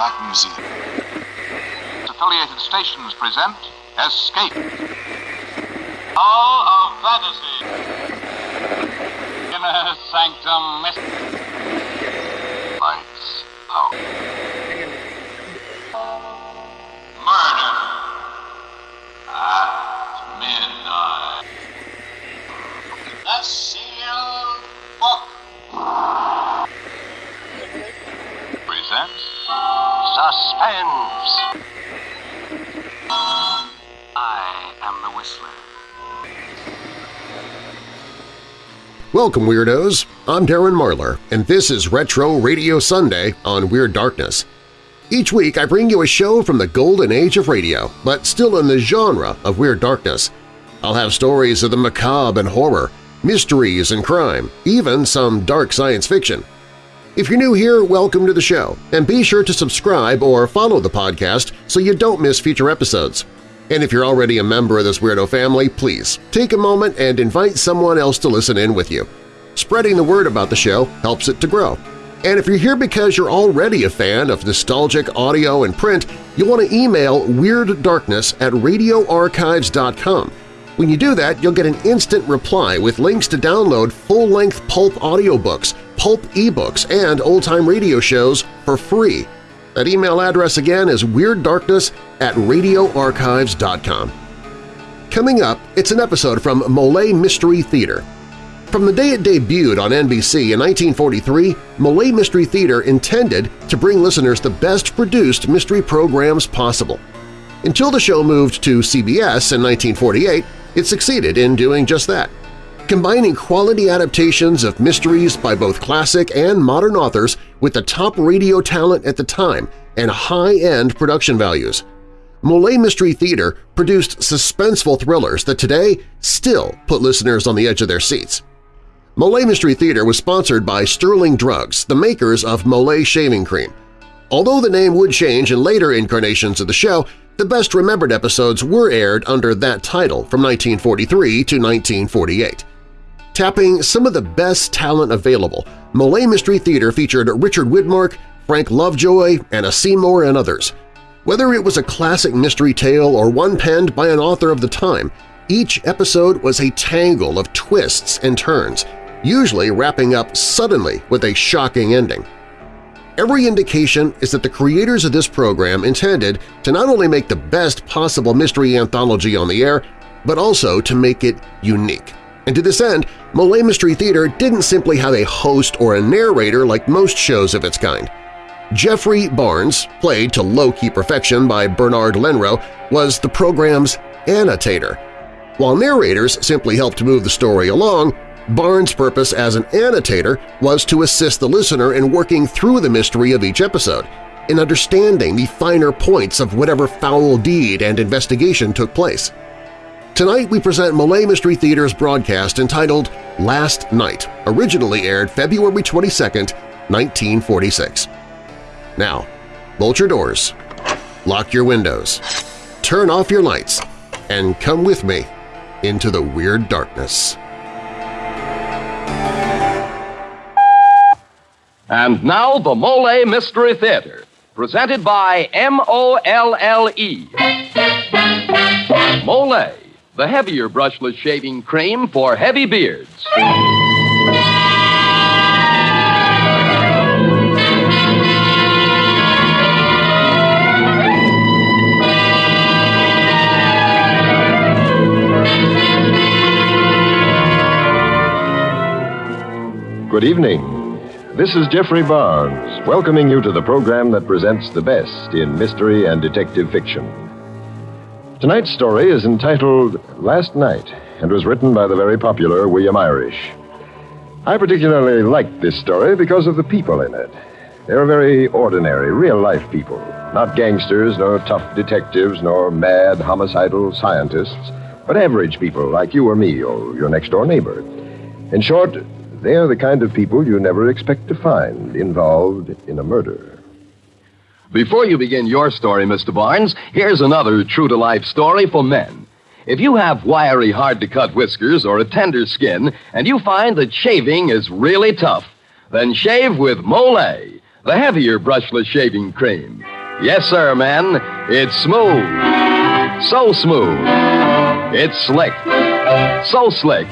Black Museum. Affiliated stations present Escape. Hall of Fantasy. Inner Sanctum Mystery. Suspense. I am the Whistler. Welcome, Weirdos! I'm Darren Marlar, and this is Retro Radio Sunday on Weird Darkness. Each week I bring you a show from the golden age of radio, but still in the genre of Weird Darkness. I'll have stories of the macabre and horror, mysteries and crime, even some dark science fiction. If you're new here, welcome to the show, and be sure to subscribe or follow the podcast so you don't miss future episodes. And if you're already a member of this weirdo family, please take a moment and invite someone else to listen in with you. Spreading the word about the show helps it to grow. And if you're here because you're already a fan of nostalgic audio and print, you'll want to email WeirdDarkness at radioarchives.com. When you do that, you'll get an instant reply with links to download full-length pulp audiobooks, pulp ebooks, and old-time radio shows for free. That email address again is WeirdDarkness at radioarchives.com. Coming up, it's an episode from Molle Mystery Theater. From the day it debuted on NBC in 1943, Molle Mystery Theater intended to bring listeners the best-produced mystery programs possible. Until the show moved to CBS in 1948, it succeeded in doing just that. Combining quality adaptations of mysteries by both classic and modern authors with the top radio talent at the time and high-end production values. Molle Mystery Theater produced suspenseful thrillers that today still put listeners on the edge of their seats. Molle Mystery Theater was sponsored by Sterling Drugs, the makers of Molle Shaving Cream. Although the name would change in later incarnations of the show, the best-remembered episodes were aired under that title from 1943 to 1948. Tapping some of the best talent available, Molle Mystery Theater featured Richard Widmark, Frank Lovejoy, Anne Seymour, and others. Whether it was a classic mystery tale or one penned by an author of the time, each episode was a tangle of twists and turns, usually wrapping up suddenly with a shocking ending. Every indication is that the creators of this program intended to not only make the best possible mystery anthology on the air, but also to make it unique. And to this end, Molle Mystery Theater didn't simply have a host or a narrator like most shows of its kind. Jeffrey Barnes, played to low-key perfection by Bernard Lenrow, was the program's annotator. While narrators simply helped move the story along, Barnes' purpose as an annotator was to assist the listener in working through the mystery of each episode, in understanding the finer points of whatever foul deed and investigation took place. Tonight we present Molle Mystery Theater's broadcast entitled Last Night, originally aired February 22, 1946. Now, bolt your doors, lock your windows, turn off your lights, and come with me into the Weird Darkness. And now the Molle Mystery Theater, presented by M-O-L-L-E. Molle, the heavier brushless shaving cream for heavy beards. Good evening. This is Jeffrey Barnes, welcoming you to the program that presents the best in mystery and detective fiction. Tonight's story is entitled Last Night and was written by the very popular William Irish. I particularly like this story because of the people in it. They're very ordinary, real-life people, not gangsters, nor tough detectives, nor mad homicidal scientists, but average people like you or me or your next-door neighbor. In short, they're the kind of people you never expect to find involved in a murder. Before you begin your story, Mr. Barnes, here's another true-to-life story for men. If you have wiry, hard-to-cut whiskers or a tender skin, and you find that shaving is really tough, then shave with Molle, the heavier brushless shaving cream. Yes, sir, men. It's smooth. So smooth. It's slick. So slick.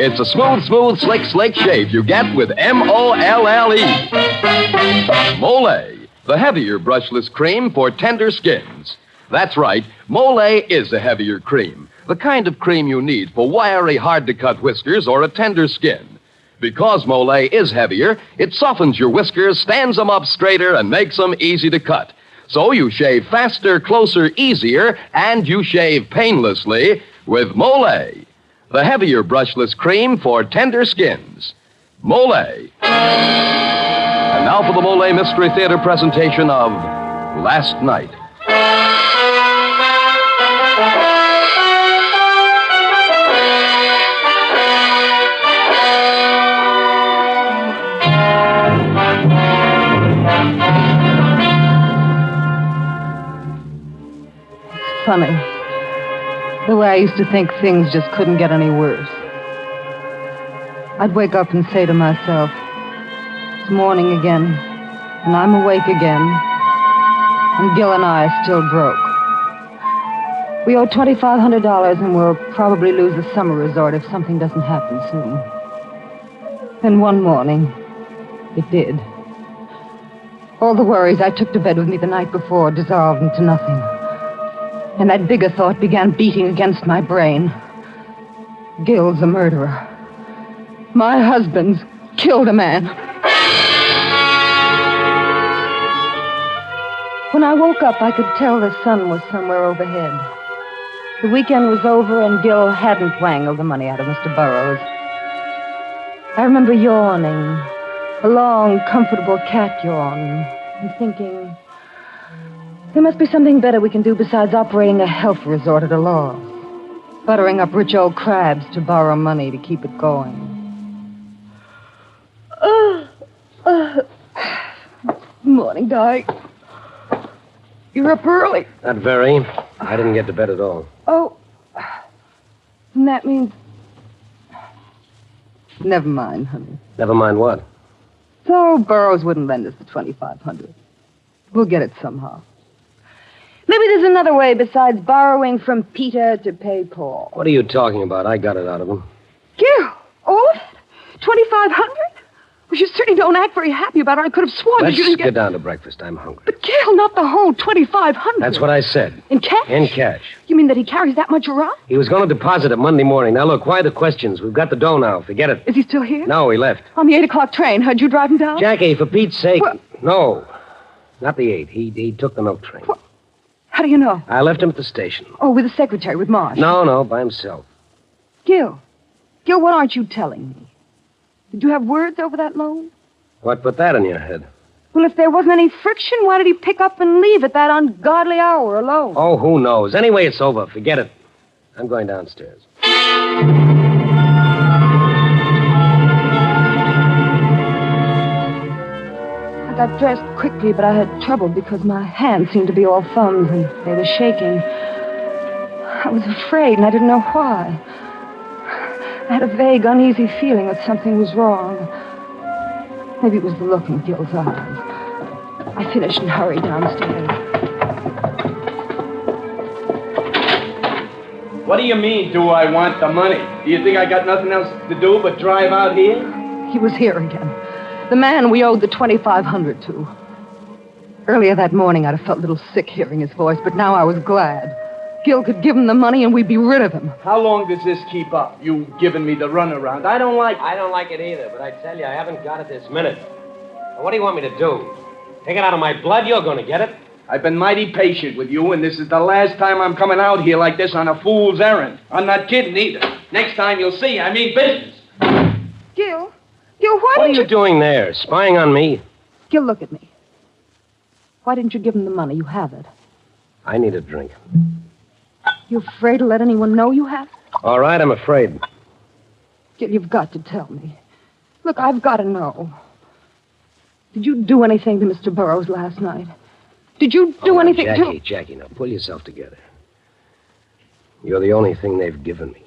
It's a smooth, smooth, slick, slick shave you get with M O L L E. Molle, the heavier brushless cream for tender skins. That's right, Molle is a heavier cream. The kind of cream you need for wiry, hard to cut whiskers or a tender skin. Because Molle is heavier, it softens your whiskers, stands them up straighter, and makes them easy to cut. So you shave faster, closer, easier, and you shave painlessly with Molle, the heavier brushless cream for tender skins. Molle. And now for the Molle Mystery Theater presentation of Last Night. Funny. The way I used to think things just couldn't get any worse. I'd wake up and say to myself, it's morning again, and I'm awake again, and Gil and I are still broke. We owe $2,500 and we'll probably lose the summer resort if something doesn't happen soon. Then one morning, it did. All the worries I took to bed with me the night before dissolved into nothing. And that bigger thought began beating against my brain. Gil's a murderer. My husband's killed a man. When I woke up, I could tell the sun was somewhere overhead. The weekend was over, and Gil hadn't wangled the money out of Mr. Burroughs. I remember yawning, a long, comfortable cat yawn, and thinking, there must be something better we can do besides operating a health resort at a loss. Buttering up rich old crabs to borrow money to keep it going. Uh, uh, morning, Di. You're up early. Not very. I didn't get to bed at all. Oh. And that means. Never mind, honey. Never mind what. So Burroughs wouldn't lend us the 2500 We'll get it somehow. Maybe there's another way besides borrowing from Peter to pay Paul. What are you talking about? I got it out of him. Gil, all of it? 2500 Well, you certainly don't act very happy about it. I could have sworn Let's that you didn't get get... down to breakfast. I'm hungry. But Gil, not the whole 2500 That's what I said. In cash? In cash. You mean that he carries that much around? He was going to deposit it Monday morning. Now, look, why the questions? We've got the dough now. Forget it. Is he still here? No, he left. On the 8 o'clock train. Heard you drive him down? Jackie, for Pete's sake. What? No. Not the eight. He, he took the milk train. What? How do you know? I left him at the station. Oh, with the secretary, with Marsh. No, no, by himself. Gil. Gil, what aren't you telling me? Did you have words over that loan? What put that in your head? Well, if there wasn't any friction, why did he pick up and leave at that ungodly hour alone? Oh, who knows? Anyway, it's over. Forget it. I'm going downstairs. I got dressed quickly, but I had trouble because my hands seemed to be all thumbs and they were shaking. I was afraid, and I didn't know why. I had a vague, uneasy feeling that something was wrong. Maybe it was the look in Gil's eyes. I finished and hurried downstairs. What do you mean, do I want the money? Do you think I got nothing else to do but drive out here? He was here again. The man we owed the 2500 to. Earlier that morning, I'd have felt a little sick hearing his voice, but now I was glad. Gil could give him the money and we'd be rid of him. How long does this keep up? You giving me the runaround. I don't like I don't like it either, but I tell you, I haven't got it this minute. Now, what do you want me to do? Take it out of my blood? You're going to get it. I've been mighty patient with you, and this is the last time I'm coming out here like this on a fool's errand. I'm not kidding either. Next time you'll see, I mean business. Gil? Gil, why What are didn't you doing there? Spying on me? Gil, look at me. Why didn't you give him the money? You have it. I need a drink. You afraid to let anyone know you have? All right, I'm afraid. Gil, you've got to tell me. Look, I've got to know. Did you do anything to Mr. Burroughs last night? Did you do Oh, anything Jackie, to... Jackie, now pull yourself together. You're the only thing they've given me.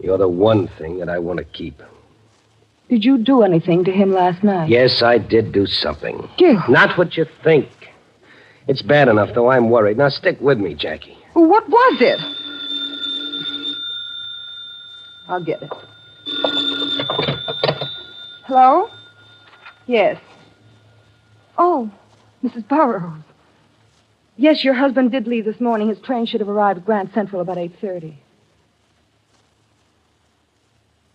You're the one thing that I want to keep. Did you do anything to him last night? Yes, I did do something. Gil. Not what you think. It's bad enough, though. I'm worried. Now stick with me, Jackie. What was it? I'll get it. Hello? Yes. Oh, Mrs. Burroughs. Yes, your husband did leave this morning. His train should have arrived at Grand Central about 8.30.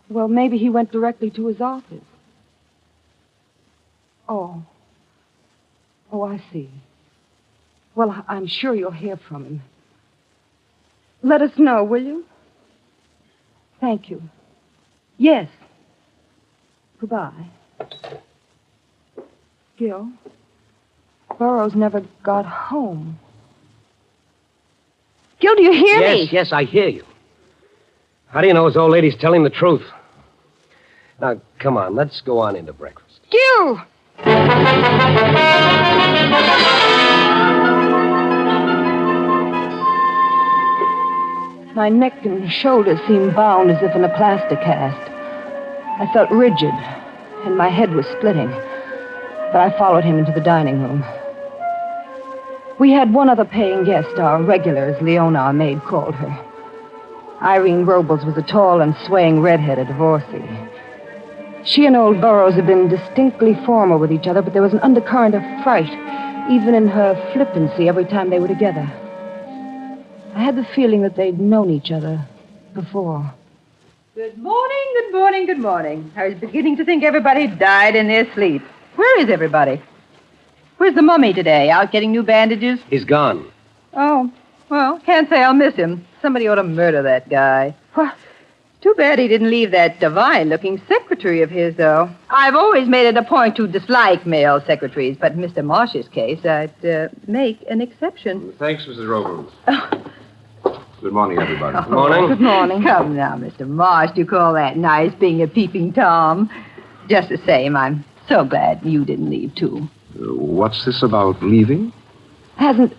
Well, maybe he went directly to his office. Oh. Oh, I see. Well, I'm sure you'll hear from him. Let us know, will you? Thank you. Yes. Goodbye. Gil, Burroughs never got home. Gil, do you hear yes, me? yes, yes, I hear you. How do you know his old lady's telling the truth? Now, come on, let's go on into breakfast. Gil! My neck and shoulders seemed bound as if in a plaster cast. I felt rigid, and my head was splitting. But I followed him into the dining room. We had one other paying guest, our regular, as Leona, our maid, called her. Irene Robles was a tall and swaying redheaded divorcee. She and old Burroughs had been distinctly formal with each other, but there was an undercurrent of fright, even in her flippancy, every time they were together. I had the feeling that they'd known each other before. Good morning, good morning, good morning. I was beginning to think everybody died in their sleep. Where is everybody? Where's the mummy today? Out getting new bandages? He's gone. Oh, well, can't say I'll miss him. Somebody ought to murder that guy. What? Too bad he didn't leave that divine looking secretary of his, though. I've always made it a point to dislike male secretaries, but in Mr. Marsh's case, I'd uh, make an exception. Thanks, Mrs. Robles. Good morning, everybody. Good morning. Good morning. Come now, Mr. Marsh, do you call that nice being a peeping Tom? Just the same, I'm so glad you didn't leave, too. Uh, what's this about leaving? Hasn't.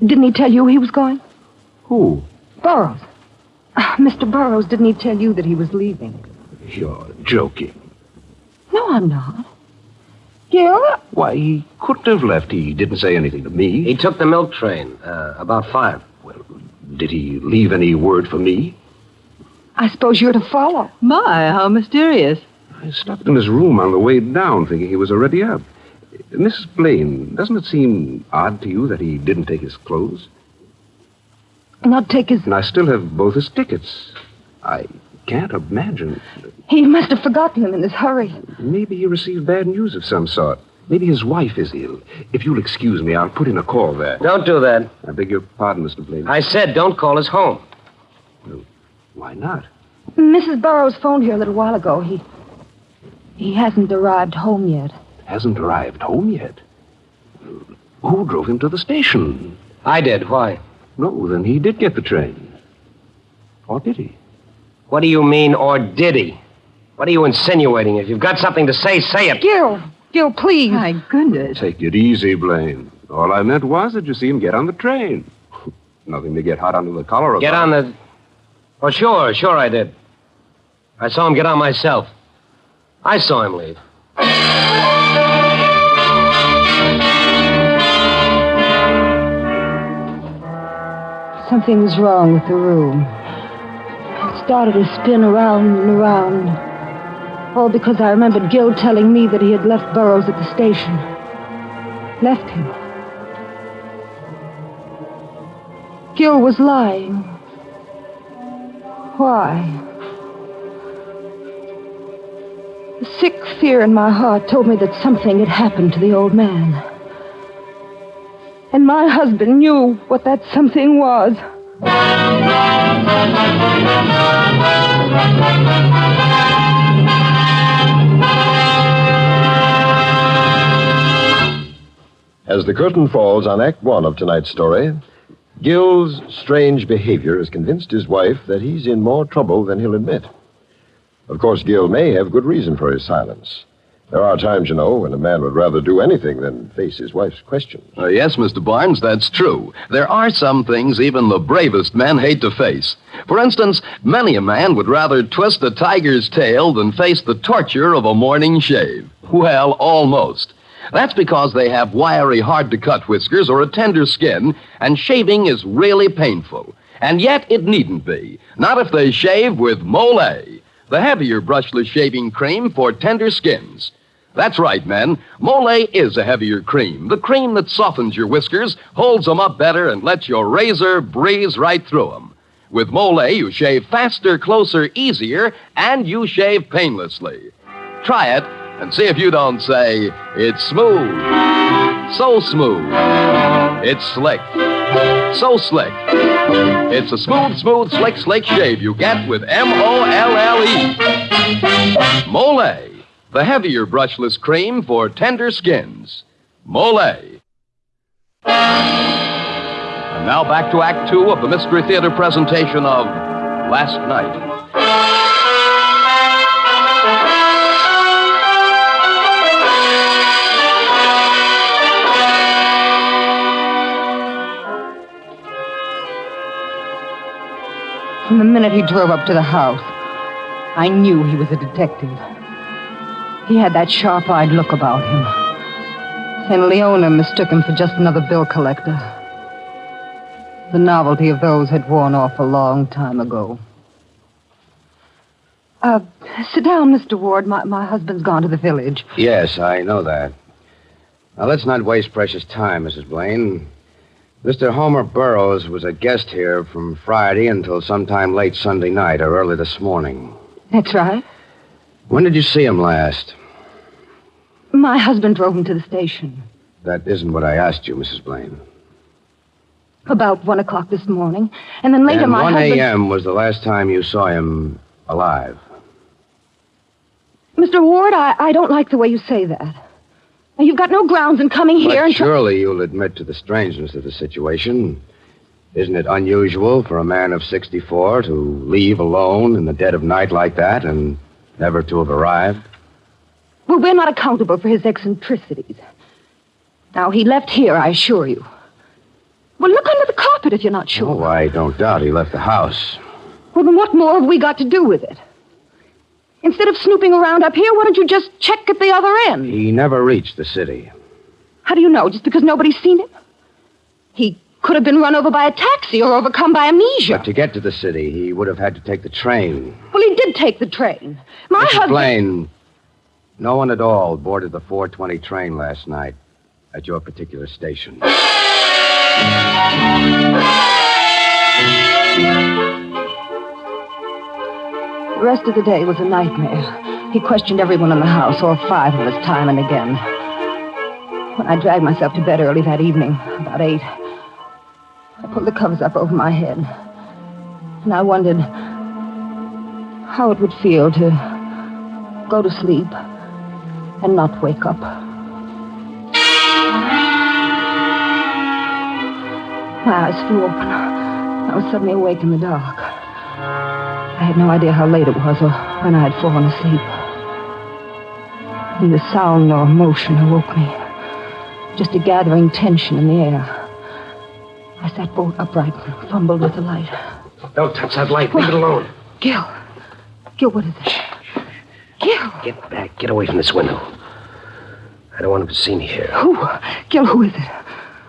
Didn't he tell you he was going? Who? Burroughs. Ah, Mr. Burroughs, didn't he tell you that he was leaving? You're joking. No, I'm not. Gil? Why, he couldn't have left. He didn't say anything to me. He took the milk train, uh, about five. Well, did he leave any word for me? I suppose you're to follow. My, how mysterious. I stopped in his room on the way down, thinking he was already up. Mrs. Blaine, doesn't it seem odd to you that he didn't take his clothes? Not take his. And I still have both his tickets. I can't imagine. He must have forgotten them in his hurry. Maybe he received bad news of some sort. Maybe his wife is ill. If you'll excuse me, I'll put in a call there. Don't do that. I beg your pardon, Mr. Blaine. I said don't call us home. Why not? Mrs. Burroughs phoned here a little while ago. He. He hasn't arrived home yet. Hasn't arrived home yet. Who drove him to the station? I did. Why? No, then he did get the train. Or did he? What do you mean, or did he? What are you insinuating? If you've got something to say, say it. Gil! Gil, please. My goodness. Take it easy, Blaine. All I meant was that you see him get on the train. Nothing to get hot under the collar about. Get on the. Oh, sure, sure I did. I saw him get on myself. I saw him leave. Something was wrong with the room. It started to spin around and around. All because I remembered Gil telling me that he had left Burroughs at the station. Left him. Gil was lying. Why? A sick fear in my heart told me that something had happened to the old man. And my husband knew what that something was. As the curtain falls on Act One of tonight's story, Gil's strange behavior has convinced his wife that he's in more trouble than he'll admit. Of course, Gil may have good reason for his silence. There are times, you know, when a man would rather do anything than face his wife's questions. Uh, yes, Mr. Barnes, that's true. There are some things even the bravest men hate to face. For instance, many a man would rather twist a tiger's tail than face the torture of a morning shave. Well, almost. That's because they have wiry, hard to cut whiskers or a tender skin, and shaving is really painful. And yet it needn't be. Not if they shave with Molle, the heavier brushless shaving cream for tender skins. That's right, men. Molle is a heavier cream. The cream that softens your whiskers, holds them up better, and lets your razor breeze right through them. With Molle, you shave faster, closer, easier, and you shave painlessly. Try it and see if you don't say, it's smooth. So smooth. It's slick. So slick. It's a smooth, smooth, slick, slick shave you get with M O L L E. Molle, the heavier brushless cream for tender skins. Molle. And now back to Act Two of the Mystery Theater presentation of Last Night. From the minute he drove up to the house, I knew he was a detective. He had that sharp eyed look about him. And Leona mistook him for just another bill collector. The novelty of those had worn off a long time ago. Uh, sit down, Mr. Ward. My, my husband's gone to the village. Yes, I know that. Now, let's not waste precious time, Mrs. Blaine. Mr. Homer Burroughs was a guest here from Friday until sometime late Sunday night or early this morning. That's right. When did you see him last? My husband drove him to the station. That isn't what I asked you, Mrs. Blaine. About one o'clock this morning. And then later and my 1 husband... a.m. was the last time you saw him alive. Mr. Ward, I, I don't like the way you say that. Now, You've got no grounds in coming here But and... surely you'll admit to the strangeness of the situation. Isn't it unusual for a man of 64 to leave alone in the dead of night like that and never to have arrived? Well, we're not accountable for his eccentricities. Now, he left here, I assure you. Well, look under the carpet if you're not sure. Oh, I don't doubt he left the house. Well, then what more have we got to do with it? Instead of snooping around up here, why don't you just check at the other end? He never reached the city. How do you know? Just because nobody's seen him? He could have been run over by a taxi or overcome by amnesia. But to get to the city, he would have had to take the train. Well, he did take the train. My Mrs. husband. Blaine, no one at all boarded the 420 train last night at your particular station. The rest of the day was a nightmare. He questioned everyone in the house, all five of us, time and again. When I dragged myself to bed early that evening, about eight, I pulled the covers up over my head. And I wondered how it would feel to go to sleep and not wake up. My eyes flew open. I was suddenly awake in the dark. I had no idea how late it was or when I had fallen asleep. Neither sound nor motion awoke me. Just a gathering tension in the air. I sat bolt upright and fumbled with the light. Don't touch that light. Leave it alone. Gil. Gil, what is it? Gil. Get back. Get away from this window. I don't want him to see me here. Who? Gil, who is it?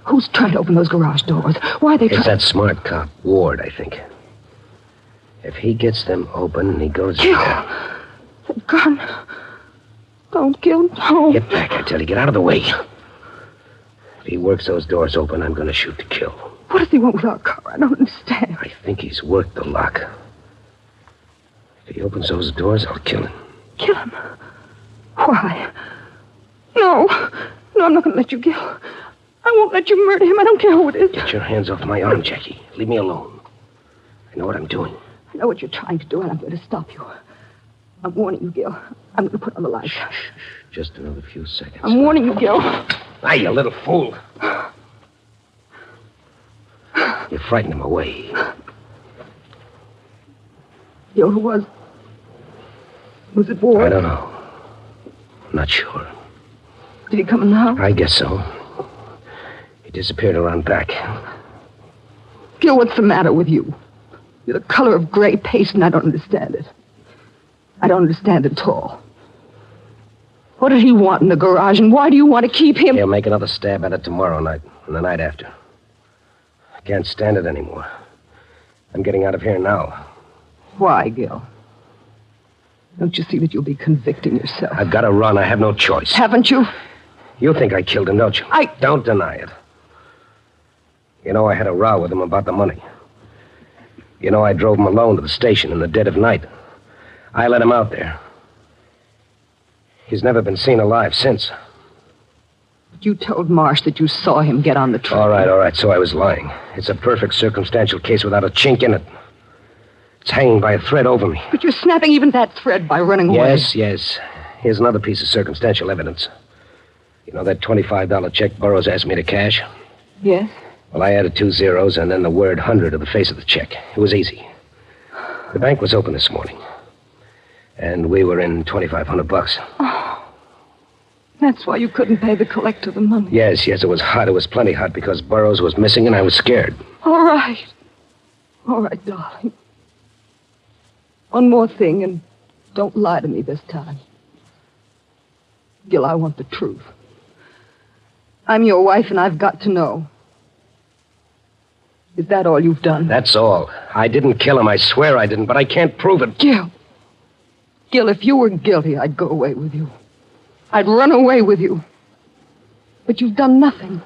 Who's trying to open those garage doors? Why are they It's that smart cop, Ward, I think. If he gets them open and he goes. Gil! The gun. Don't, kill. don't. Get back, I tell you. Get out of the way. If he works those doors open, I'm going to shoot to kill. What does he want with our car? I don't understand. I think he's worked the lock. If he opens those doors, I'll kill him. Kill him. Why? No. No, I'm not going to let you, Gil. I won't let you murder him. I don't care who it is. Get your hands off my arm, Jackie. Leave me alone. I know what I'm doing. I know what you're trying to do, and I'm going to stop you. I'm warning you, Gil. I'm going to put on the lights. Just another few seconds. I'm warning you, Gil. Ah, you little fool. You frightened him away. Gil, who was? Was it Ward? I don't know. I'm Not sure. Did he come in the house? I guess so. He disappeared around back. Gil, what's the matter with you? You're the color of gray paste, and I don't understand it. I don't understand it at all. What did he want in the garage, and why do you want to keep him? He'll make another stab at it tomorrow night and the night after. I can't stand it anymore. I'm getting out of here now. Why, Gil? Don't you see that you'll be convicting yourself? I've got to run. I have no choice. Haven't you? You think I killed him, don't you? I. Don't deny it. You know, I had a row with him about the money. You know, I drove him alone to the station in the dead of night. I let him out there. He's never been seen alive since. You told Marsh that you saw him get on the train. All right, all right, so I was lying. It's a perfect circumstantial case without a chink in it. It's hanging by a thread over me. But you're snapping even that thread by running away. Yes, yes. Here's another piece of circumstantial evidence. You know that $25 check Burroughs asked me to cash? Yes? Well, I added two zeros and then the word 100 to the face of the check. It was easy. The bank was open this morning. And we were in 2500 bucks. Oh. That's why you couldn't pay the collector the money. Yes, yes, it was hot. It was plenty hot because Burroughs was missing and I was scared. All right. All right, darling. One more thing, and don't lie to me this time. Gil, I want the truth. I'm your wife, and I've got to know. Is that all you've done? That's all. I didn't kill him. I swear I didn't, but I can't prove it. Gil. Gil, if you were guilty, I'd go away with you. I'd run away with you. But you've done nothing.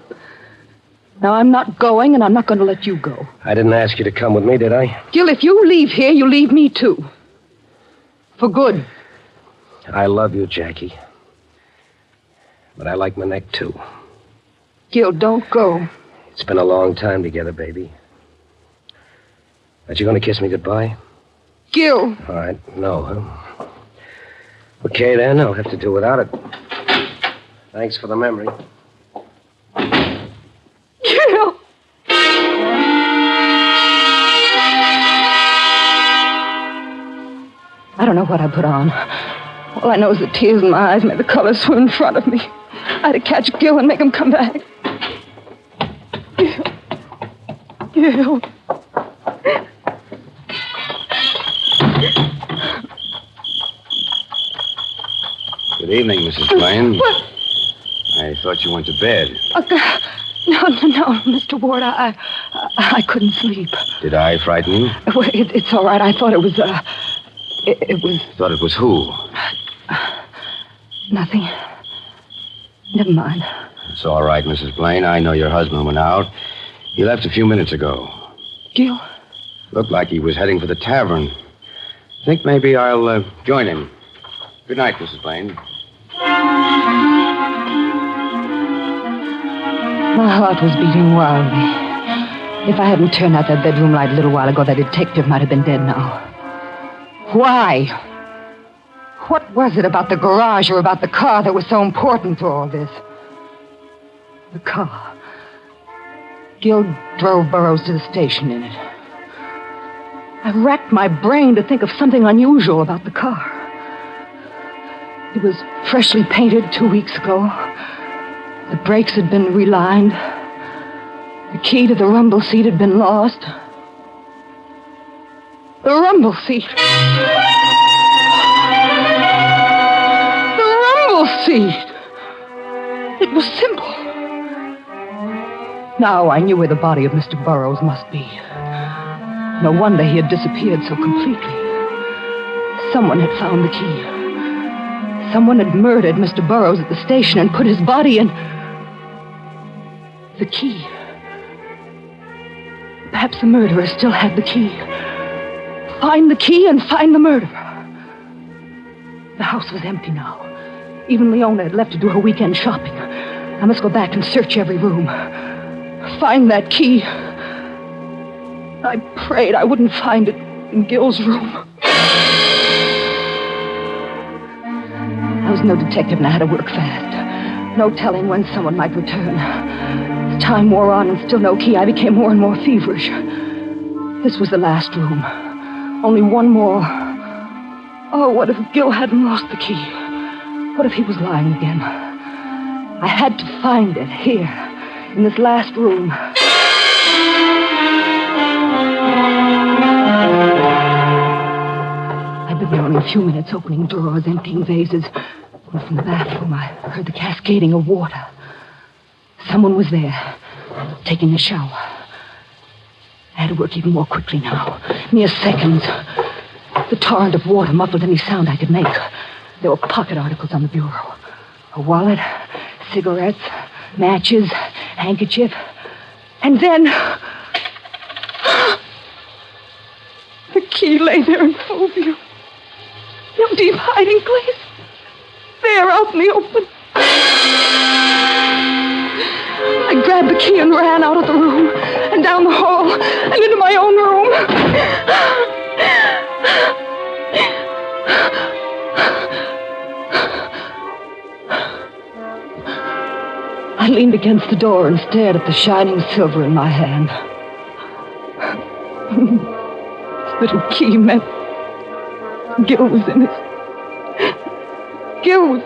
Now, I'm not going, and I'm not going to let you go. I didn't ask you to come with me, did I? Gil, if you leave here, you leave me too. For good. I love you, Jackie. But I like my neck, too. Gil, don't go. It's been a long time together, baby. Aren't you going to kiss me goodbye? Gil. All right. No, huh? Okay, then. I'll have to do without it. Thanks for the memory. Gil. I don't know what I put on. All I know is the tears in my eyes made the color swim in front of me. I had to catch Gil and make him come back. Gil. Gil. Good evening, Mrs. Blaine. What? I thought you went to bed. Uh, no, no, no, Mr. Ward. I, I, I couldn't sleep. Did I frighten you? Well, it, it's all right. I thought it was, uh, it, it was Thought it was who? nothing. Never mind. It's all right, Mrs. Blaine. I know your husband went out. He left a few minutes ago. Gil? Looked like he was heading for the tavern. Think maybe I'll uh, join him. Good night, Mrs. Blaine. My heart was beating wildly. If I hadn't turned out that bedroom light a little while ago, that detective might have been dead now. Why? What was it about the garage or about the car that was so important to all this? The car. Gil drove Burroughs to the station in it. I racked my brain to think of something unusual about the car. It was freshly painted two weeks ago. The brakes had been relined. The key to the rumble seat had been lost. The rumble seat. The rumble seat. It was simple. Now I knew where the body of Mr. Burroughs must be. No wonder he had disappeared so completely. Someone had found the key. Someone had murdered Mr. Burroughs at the station and put his body in. The key. Perhaps the murderer still had the key. Find the key and find the murderer. The house was empty now. Even Leona had left to do her weekend shopping. I must go back and search every room. Find that key. I prayed I wouldn't find it in Gil's room. No detective I had to work fast. No telling when someone might return. As time wore on and still no key, I became more and more feverish. This was the last room. Only one more. Oh, what if Gil hadn't lost the key? What if he was lying again? I had to find it here, in this last room. I've been there only a few minutes, opening drawers, emptying vases. From the bathroom, I heard the cascading of water. Someone was there, taking a shower. I had to work even more quickly now. Mere seconds. The torrent of water muffled any sound I could make. There were pocket articles on the bureau a wallet, cigarettes, matches, handkerchief. And then. The key lay there in full view. No deep hiding place. There out in the open. I grabbed the key and ran out of the room and down the hall and into my own room. I leaned against the door and stared at the shining silver in my hand. this little key meant Gil was in it. Was.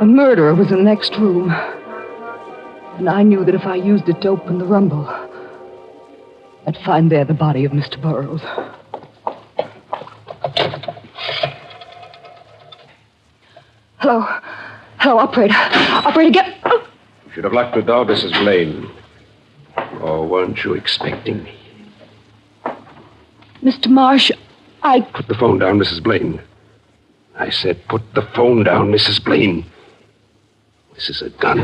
A murderer was in the next room. And I knew that if I used it to open the rumble, I'd find there the body of Mr. Burroughs. Hello. Hello, operator. Operator, get. You should have locked the door, Mrs. Blaine. Or weren't you expecting me? Mr. Marsh, I. Put the phone down, Mrs. Blaine. I said, put the phone down, Mrs. Blaine. This is a gun.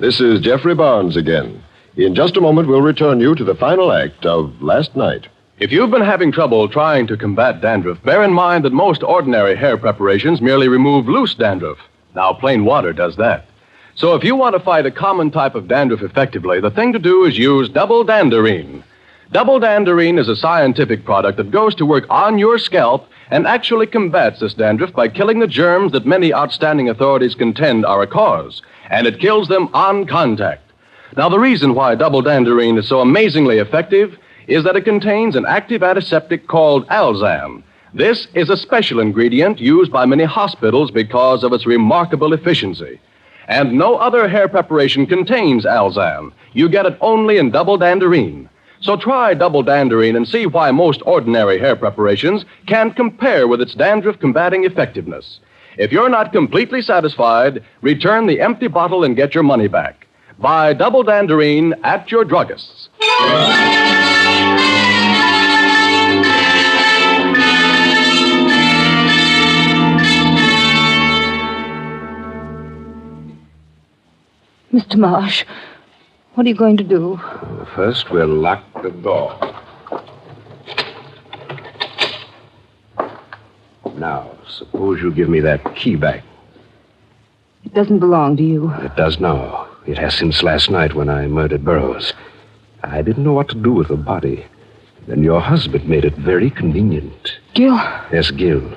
This is Jeffrey Barnes again. In just a moment, we'll return you to the final act of Last Night. If you've been having trouble trying to combat dandruff, bear in mind that most ordinary hair preparations merely remove loose dandruff. Now, plain water does that. So if you want to fight a common type of dandruff effectively, the thing to do is use double danderine. Double danderine is a scientific product that goes to work on your scalp and actually combats this dandruff by killing the germs that many outstanding authorities contend are a cause. And it kills them on contact. Now, the reason why double danderine is so amazingly effective is that it contains an active antiseptic called Alzam. This is a special ingredient used by many hospitals because of its remarkable efficiency. And no other hair preparation contains Alzam. You get it only in double danderine. So try double danderine and see why most ordinary hair preparations can't compare with its dandruff combating effectiveness. If you're not completely satisfied, return the empty bottle and get your money back. Buy double danderine at your druggist's. Mr. Marsh, what are you going to do? First, we'll lock the door. Now, suppose you give me that key back. It doesn't belong to you. It does now. It has since last night when I murdered Burroughs. I didn't know what to do with the body. Then your husband made it very convenient. Gil, Yes, Gil.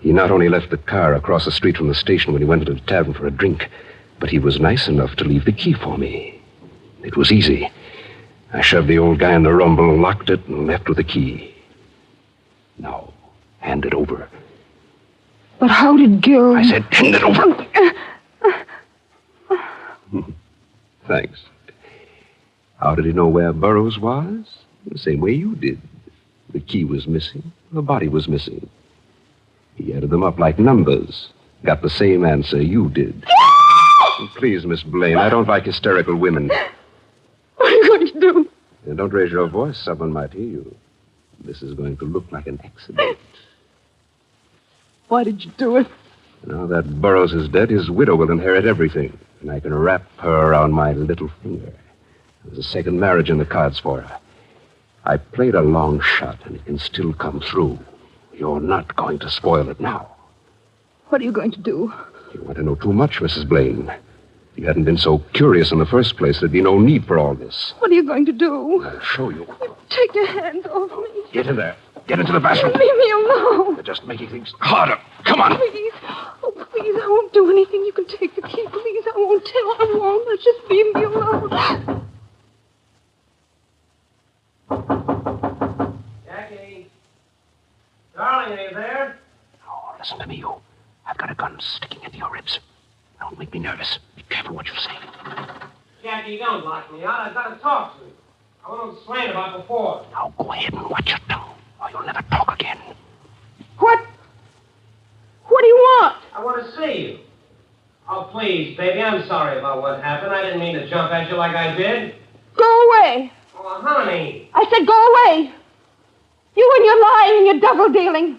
He not only left the car across the street from the station when he went into the tavern for a drink, but he was nice enough to leave the key for me. It was easy. I shoved the old guy in the rumble, locked it, and left with the key. Now, hand it over. but how did Gil. I said, hand it over. Uh, Thanks. How did he know where Burroughs was? The same way you did. The key was missing. The body was missing. He added them up like numbers. Got the same answer you did. Please, Miss Blaine, I don't like hysterical women. What are you going to do? And don't raise your voice. Someone might hear you. This is going to look like an accident. Why did you do it? Now that Burroughs is dead, his widow will inherit everything. And I can wrap her around my little finger. There's a second marriage in the cards for her. I played a long shot, and it can still come through. You're not going to spoil it now. What are you going to do? You want to know too much, Mrs. Blaine. If you hadn't been so curious in the first place, there'd be no need for all this. What are you going to do? I'll show you. Take your hands off me. Get in there. Get into the bathroom. Leave me alone. You're just making things harder. Come on. Please. Oh, please. I won't do anything. You can take the key. Please. I won't tell. I won't. Let's just leave me alone. Jackie. Darling, are you there? Oh, listen to me, you. I've got a gun sticking into your ribs. Don't make me nervous. Be careful what you say. Jackie, don't lock me out. I've got to talk to you. I want to explain about before. Now go ahead and watch your tongue, or you'll never talk again. What? What do you want? I want to see you. Oh, please, baby, I'm sorry about what happened. I didn't mean to jump at you like I did. Go away. Oh, honey. I said go away. You and your lying and your double dealing.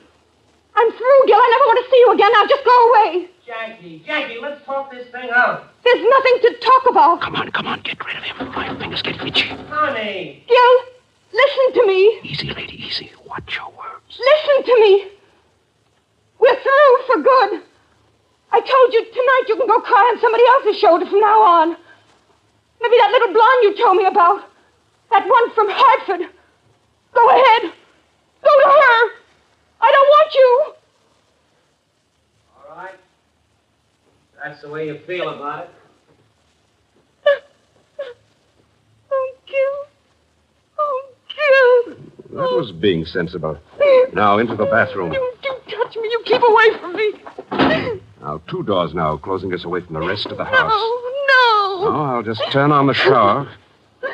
I'm through, Gil. I never want to see you again. Now just go away. Jackie, Jackie, let's talk this thing out. There's nothing to talk about. Come on, come on, get rid of him. My fingers get itchy. Honey. Gil, listen to me. Easy, lady, easy. Watch your words. Listen to me. We're through for good. I told you tonight you can go cry on somebody else's shoulder from now on. Maybe that little blonde you told me about. That one from Hartford. Go ahead. Go to her. I don't want you. All right. That's the way you feel about it. Oh, Gil. That was being sensible. Now, into the bathroom. You do touch me. You keep away from me. Now, two doors now, closing us away from the rest of the house. No, no. Oh, I'll just turn on the shower.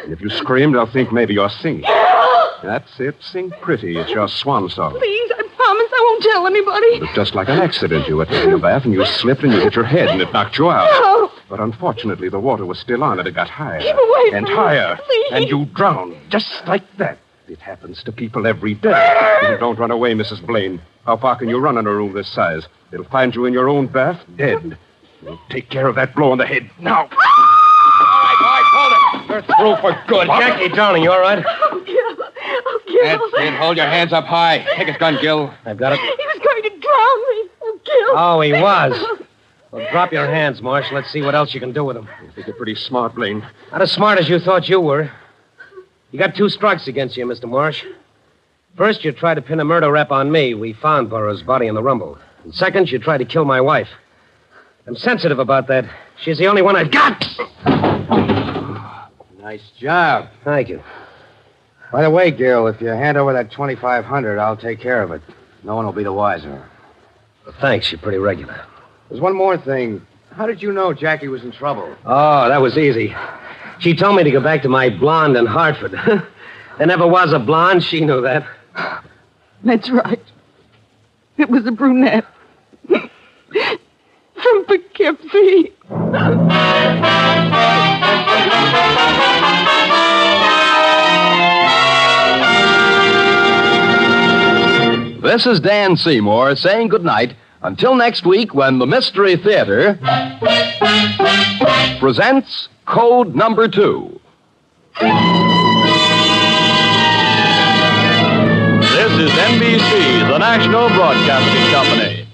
And if you scream, they'll think maybe you're singing. That's it. Sing pretty. It's your swan song. Please, I promise I won't tell anybody. It was just like an accident. You were taking a bath and you slipped and you hit your head and it knocked you out. No. But unfortunately, the water was still on and it got higher. Keep away from And me, higher. please. And you drowned. Just like that. It happens to people every day. Don't run away, Mrs. Blaine. How far can you run in a room this size? It'll find you in your own bath, dead. We'll take care of that blow on the head now. Ah! All right, all right, hold it. You're through for good. Jackie, darling, you all right? Oh, Gil. Oh, Gil. That's it. Hold your hands up high. Take his gun, Gil. I've got it. He was going to drown me. Oh, Gil. Oh, he was. Well, drop your hands, Marsh. Let's see what else you can do with them. You think you're pretty smart, Blaine. Not as smart as you thought you were. You got two strikes against you, Mr. Marsh. First, you tried to pin a murder rap on me. We found Burroughs' body in the rumble. And second, you tried to kill my wife. I'm sensitive about that. She's the only one I've got. Nice job. Thank you. By the way, Gil, if you hand over that 2500 I'll take care of it. No one will be the wiser. Well, thanks. You're pretty regular. There's one more thing. How did you know Jackie was in trouble? Oh, that was easy. She told me to go back to my blonde in Hartford. there never was a blonde. She knew that. That's right. It was a brunette. From Poughkeepsie. This is Dan Seymour saying goodnight until next week when the Mystery Theater presents Code Number Two. This is NBC, the national broadcasting company.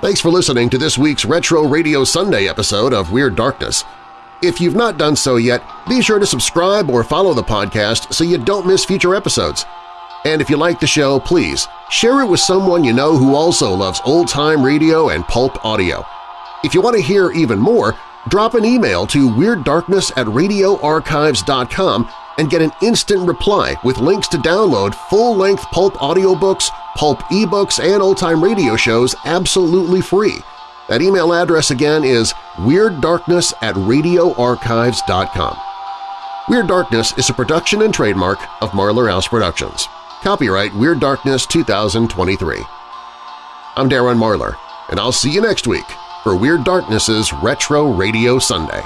Thanks for listening to this week's Retro Radio Sunday episode of Weird Darkness. If you've not done so yet, be sure to subscribe or follow the podcast so you don't miss future episodes. And if you like the show, please share it with someone you know who also loves old-time radio and pulp audio. If you want to hear even more, drop an email to WeirdDarkness at radioarchives.com and get an instant reply with links to download full-length pulp audiobooks, pulp ebooks, and old-time radio shows absolutely free. That email address again is WeirdDarkness at radioarchives.com. Weird Darkness is a production and trademark of Marlar House Productions. Copyright Weird Darkness 2023. I'm Darren Marlar, and I'll see you next week for Weird Darkness's Retro Radio Sunday.